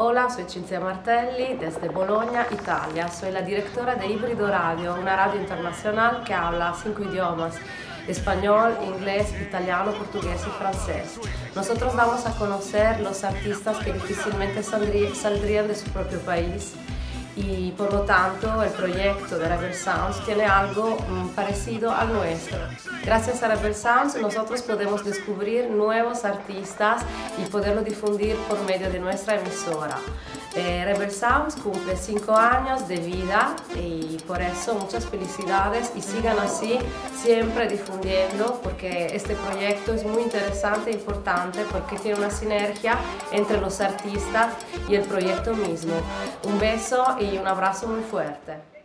Hola, soy Cinzia Martelli desde Bologna, Italia. Soy la directora de Híbrido Radio, una radio internacional que habla cinco idiomas, español, inglés, italiano, portugués y francés. Nosotros damos a conocer los artistas que difícilmente saldrían de su propio país y por lo tanto el proyecto de Rebel Sounds tiene algo mm, parecido al nuestro. Gracias a Rebel Sounds nosotros podemos descubrir nuevos artistas y poderlo difundir por medio de nuestra emisora. Eh, Rebel Sounds cumple 5 años de vida y por eso muchas felicidades y sigan así siempre difundiendo porque este proyecto es muy interesante e importante porque tiene una sinergia entre los artistas y el proyecto mismo. Un beso y un abrazo muy fuerte.